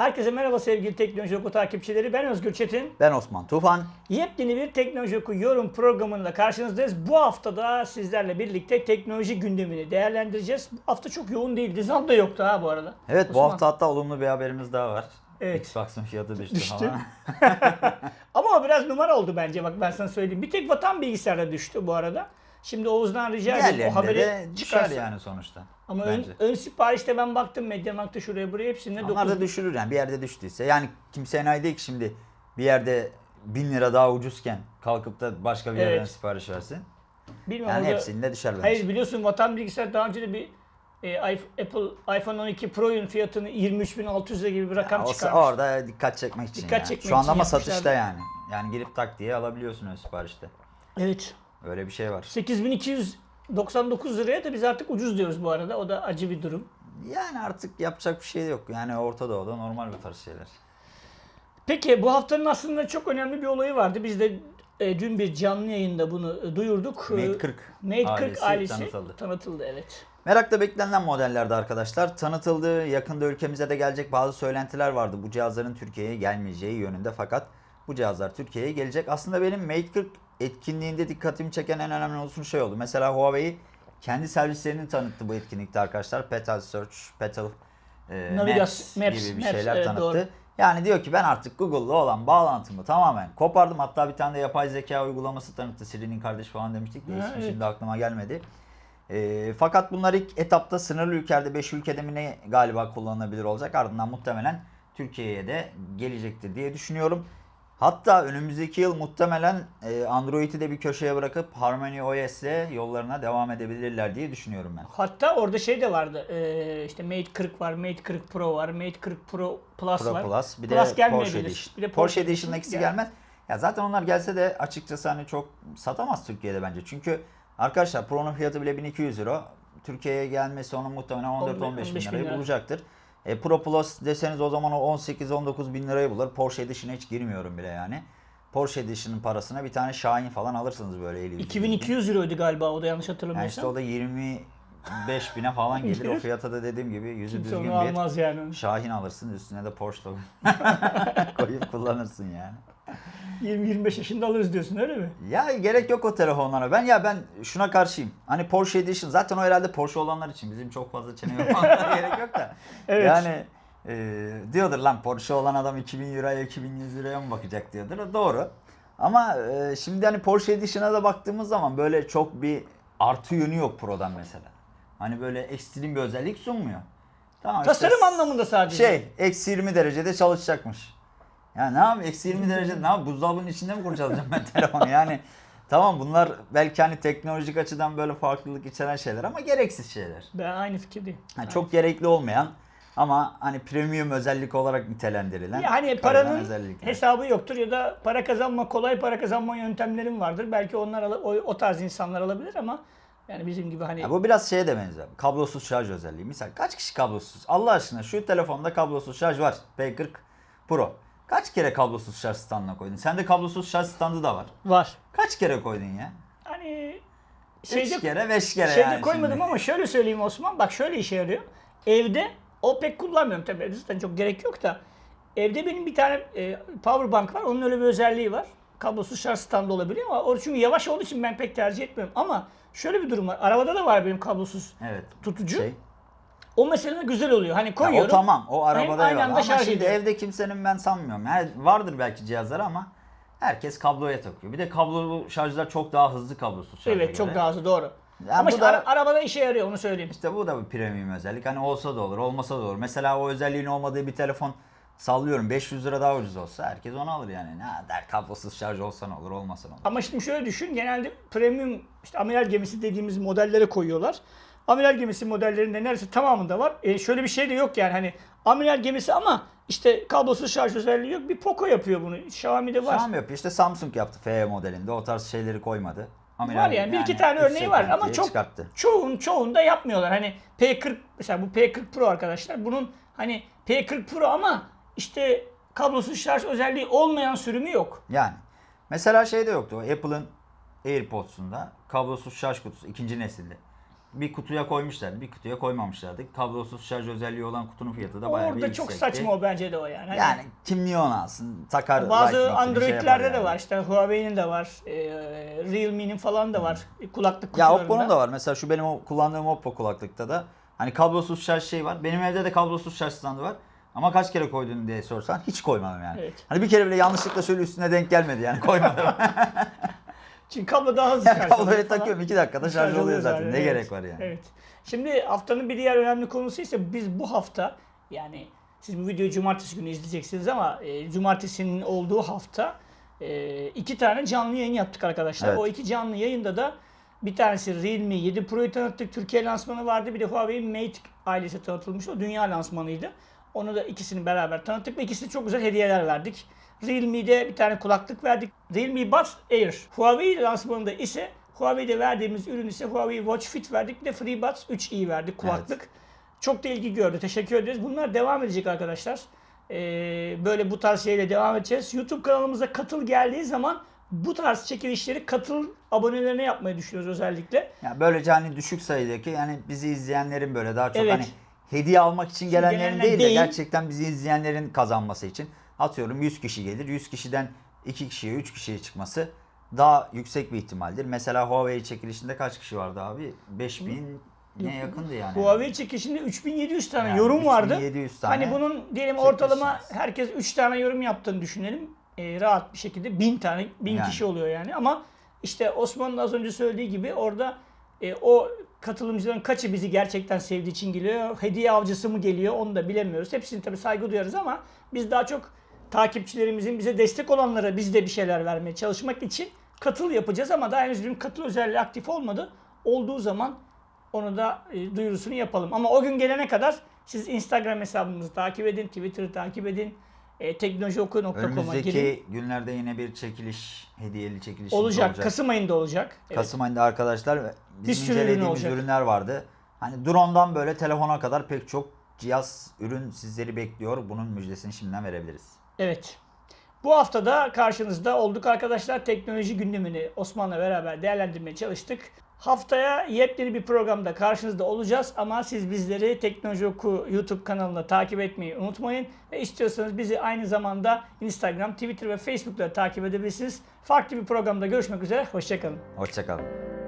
Herkese merhaba sevgili Teknoloji Oku takipçileri. Ben Özgür Çetin. Ben Osman Tufan. Yepyeni bir Teknoloji Oku yorum programında karşınızdayız. Bu hafta da sizlerle birlikte teknoloji gündemini değerlendireceğiz. Bu hafta çok yoğun değildi. Zam da yoktu ha bu arada. Evet bu Osman. hafta hatta olumlu bir haberimiz daha var. Evet. Xbox'ın fiyatı düştü, Düştü. Ama o biraz numara oldu bence bak ben sana söyleyeyim. Bir tek vatan bilgisayarda düştü bu arada. Şimdi Oğuz'dan rica edeyim o haberi çıkarsın. yani sonuçta. Ama ön, bence. ön siparişte ben baktım Mediamarkt'ta şuraya buraya hepsinde Onlar 9 da düşürür yani bir yerde düştüyse. Yani kimse enayi değil ki şimdi bir yerde bin lira daha ucuzken kalkıp da başka bir yerden Evet. sipariş versin. Bilmiyorum Yani hepsinde düşer bence. Hayır biliyorsun Vatan Bilgisayar daha önce de bir e, Apple iPhone 12 Pro'nun fiyatını 23.600 lira gibi bir rakam Ya çıkarmış. orada dikkat çekmek için Dikkat yani. çekmek Şu anda ama satışta yani. Yani girip tak diye alabiliyorsun ön siparişte. Evet. Öyle bir şey var. 8299 liraya da biz artık ucuz diyoruz bu arada. O da acı bir durum. Yani artık yapacak bir şey yok. Yani Orta Doğu'da normal bu tarz şeyler. Peki bu haftanın aslında çok önemli bir olayı vardı. Biz de e, dün bir canlı yayında bunu e, duyurduk. Mate 40 Mate 40 ailesi ailesi, tanıtıldı. tanıtıldı. Evet. Merakla beklenen modellerde arkadaşlar tanıtıldı. Yakında ülkemize de gelecek bazı söylentiler vardı bu cihazların Türkiye'ye gelmeyeceği yönünde fakat bu cihazlar Türkiye'ye gelecek. Aslında benim Mate 40 etkinliğinde dikkatimi çeken en önemli olsun şey oldu. Mesela Huawei kendi servislerini tanıttı bu etkinlikte arkadaşlar. Petal Search, Petal e, Maps, Maps, gibi bir Maps, şeyler evet, tanıttı. doğru. Yani diyor ki ben artık Google'la olan bağlantımı tamamen kopardım. Hatta bir tane de yapay zeka uygulaması tanıttı. Siri'nin kardeşi falan demiştik de ismi evet. şimdi aklıma gelmedi. E, fakat bunlar ilk etapta sınırlı ülkelerde 5 ülkede mi ne galiba kullanılabilir olacak. Ardından muhtemelen Türkiye'ye de gelecektir diye düşünüyorum. Hatta önümüzdeki yıl muhtemelen e, Android'i de bir köşeye bırakıp Harmony OS ile yollarına devam edebilirler diye düşünüyorum ben. Hatta orada şey de vardı. E, işte Mate 40 var, Mate 40 Pro var, Mate 40 Pro Plus Pro var. Plus bir Plus de. Porsche Edition. Bir de Porsche Edition'da ikisi gel- gelmez. Ya zaten onlar gelse de açıkçası hani çok satamaz Türkiye'de bence. Çünkü arkadaşlar Pro'nun fiyatı bile 1200 euro. Türkiye'ye gelmesi onun muhtemelen 14-15 bin 15 bin lirayı lira. bulacaktır. E, Pro Plus deseniz o zaman o 18-19 bin lirayı bulur. Porsche Edition'a hiç girmiyorum bile yani. Porsche Edition'ın parasına bir tane Şahin falan alırsınız böyle 50 2200 euroydu galiba o da yanlış hatırlamıyorsam. Yani işte o da 20 5000'e falan gelir. o fiyata da dediğim gibi yüzü Kimse düzgün bir almaz yani. Şahin alırsın üstüne de Porsche koyup kullanırsın yani. 20-25 yaşında alırız diyorsun öyle mi? Ya gerek yok o telefonlara. Ben ya ben şuna karşıyım. Hani Porsche Edition zaten o herhalde Porsche olanlar için. Bizim çok fazla çene yapanlara gerek yok da. Evet. Yani e, diyordur lan Porsche olan adam 2000 liraya 2100 liraya mı bakacak diyordur. E, doğru. Ama e, şimdi hani Porsche Edition'a da baktığımız zaman böyle çok bir artı yönü yok Pro'dan mesela. Hani böyle ekstrem bir özellik sunmuyor. Tamam işte Tasarım anlamında sadece. şey eksi 20 derecede çalışacakmış. Ya ne yapayım eksi 20 derecede ne yapayım buzdolabının içinde mi kurcalayacağım ben telefonu yani. Tamam bunlar belki hani teknolojik açıdan böyle farklılık içeren şeyler ama gereksiz şeyler. Ben aynı fikirdeyim. Yani çok gerekli olmayan ama hani premium özellik olarak nitelendirilen Ya kayılan paranın hesabı yoktur ya da para kazanma kolay para kazanma yöntemlerin vardır. Belki onlar o, o tarz insanlar alabilir ama yani bizim gibi hani Ya bu biraz şeye de benziyor. Kablosuz şarj özelliği. Misal kaç kişi kablosuz? Allah aşkına şu telefonda kablosuz şarj var. P40 Pro. Kaç kere kablosuz şarj standına koydun? Sende kablosuz şarj standı da var. var. Kaç kere koydun ya? Hani Şeyde, Üç kere, beş kere şeyde yani koymadım şimdi. ama şöyle söyleyeyim Osman. Bak şöyle işe yarıyor. Evde o pek kullanmıyorum tabii. Zaten çok gerek yok da. Evde benim bir tane e, power bank var. Onun öyle bir özelliği var. Kablosuz şarj standı olabiliyor ama o çünkü yavaş olduğu için ben pek tercih etmiyorum. Ama şöyle bir durum var. Arabada da var benim kablosuz Evet. tutucu. Şey, O mesela güzel oluyor. Hani ya koyuyorum. o tamam. O arabada anda Ama şarj şimdi ediyor. evde kimsenin ben sanmıyorum. Yani vardır belki cihazlar ama herkes kabloya takıyor. Bir de kablolu şarjlar çok daha hızlı kablosuz şarja Evet çok göre. daha hızlı doğru. Ya Ama bu işte da- ara- arabada işe yarıyor onu söyleyeyim. İşte bu da bir premium özellik. Hani olsa da olur, olmasa da olur. Mesela o özelliğin olmadığı bir telefon sallıyorum 500 lira daha ucuz olsa herkes onu alır yani. Ne der kablosuz şarj olsa ne olur, olmasa ne olur. Ama şimdi şöyle düşün. Genelde premium işte amiral gemisi dediğimiz modellere koyuyorlar. Amiral gemisi modellerinde neredeyse tamamında var. E, şöyle bir şey de yok yani hani amiral gemisi ama işte kablosuz şarj özelliği yok. Bir Poco yapıyor bunu. Xiaomi'de var. Xiaomi yapıyor. İşte Samsung yaptı FE modelinde. O tarz şeyleri koymadı. Amiral- var yani bir iki tane örneği var ama çok çıkarttı. çoğun çoğunda yapmıyorlar. Hani P40 mesela bu P40 Pro arkadaşlar. Bunun hani P40 Pro ama işte kablosuz şarj özelliği olmayan sürümü yok. Yani. Mesela şey de yoktu. Apple'ın AirPods'unda kablosuz şarj kutusu ikinci nesilde. bir kutuya koymuşlardı, bir kutuya koymamışlardı. Kablosuz şarj özelliği olan kutunun fiyatı da bayağı bir Orada çok yüksekti. saçma o bence de o yani. Hani Yani kim niye onu alsın? Takar bazı Android'lerde şey yapar de yani. var. İşte Huawei'nin de var. E, Realme'nin falan da var. Kulaklık Ya kutularında. Oppo'nun da var. Mesela şu benim o kullandığım Oppo kulaklıkta da hani kablosuz şarj şey var. Benim evde de kablosuz şarj standı var. Ama kaç kere koydun diye sorsan hiç koymadım yani. Evet. Hani bir kere bile yanlışlıkla şöyle üstüne denk gelmedi yani koymadım. Çünkü kablo daha hızlı şarj oluyor Kabloya falan. takıyorum 2 dakikada şarj oluyor zaten. Ne evet. gerek var yani. Evet. Şimdi haftanın bir diğer önemli konusu ise biz bu hafta yani siz bu videoyu cumartesi günü izleyeceksiniz ama e, cumartesinin olduğu hafta e, iki tane canlı yayın yaptık arkadaşlar. Evet. O iki canlı yayında da bir tanesi Realme 7 Pro'yu tanıttık. Türkiye lansmanı vardı. Bir de Huawei Mate ailesi tanıtılmıştı. O dünya lansmanıydı. Onu da ikisini beraber tanıttık ve ikisine çok güzel hediyeler verdik. Realme'de bir tane kulaklık verdik. Realme Buds Air. Huawei lansmanında ise Huawei'de verdiğimiz ürün ise Huawei Watch Fit verdik. De FreeBuds 3i verdik kulaklık. Çok da ilgi gördü. Teşekkür ederiz. Bunlar devam edecek arkadaşlar. Ee, böyle bu tarz şeyle devam edeceğiz. YouTube kanalımıza katıl geldiği zaman bu tarz çekilişleri katıl abonelerine yapmayı düşünüyoruz özellikle. Ya böylece hani düşük sayıdaki yani bizi izleyenlerin böyle daha çok Evet. hani hediye almak için gelenlerin gelenler değil de değil. gerçekten bizi izleyenlerin kazanması için atıyorum 100 kişi gelir. 100 kişiden 2 kişiye 3 kişiye çıkması daha yüksek bir ihtimaldir. Mesela Huawei çekilişinde kaç kişi vardı abi? 5000 ne yakındı yani. Huawei çekilişinde 3700 tane Yani yorum vardı. 3700 tane Hani bunun diyelim ortalama herkes 3 tane yorum yaptığını düşünelim. Ee, rahat bir şekilde 1000 tane 1000 Yani. kişi oluyor yani. Ama işte Osman'ın az önce söylediği gibi orada e, o katılımcıların kaçı bizi gerçekten sevdiği için geliyor. Hediye avcısı mı geliyor onu da bilemiyoruz. Hepsini tabii saygı duyarız ama biz daha çok takipçilerimizin bize destek olanlara biz de bir şeyler vermeye çalışmak için katıl yapacağız ama daha henüz bir katıl özelliği aktif olmadı. Olduğu zaman onu da e, duyurusunu yapalım. Ama o gün gelene kadar siz Instagram hesabımızı takip edin, Twitter'ı takip edin, e, teknolojioku.com'a girin. Önümüzdeki günlerde yine bir çekiliş, hediyeli çekiliş Olacak. olacak. Kasım ayında olacak. Evet. Kasım ayında arkadaşlar Bir bizim sürü ürün incelediğimiz olacak. ürünler vardı. Hani drone'dan böyle telefona kadar pek çok cihaz, ürün sizleri bekliyor. Bunun müjdesini şimdiden verebiliriz. Evet. Bu hafta da karşınızda olduk arkadaşlar. Teknoloji gündemini Osman'la beraber değerlendirmeye çalıştık. Haftaya yepyeni bir programda karşınızda olacağız ama siz bizleri Teknoloji Oku YouTube kanalında takip etmeyi unutmayın. Ve istiyorsanız bizi aynı zamanda Instagram, Twitter ve Facebook'ta takip edebilirsiniz. Farklı bir programda görüşmek üzere. Hoşçakalın. Hoşçakalın.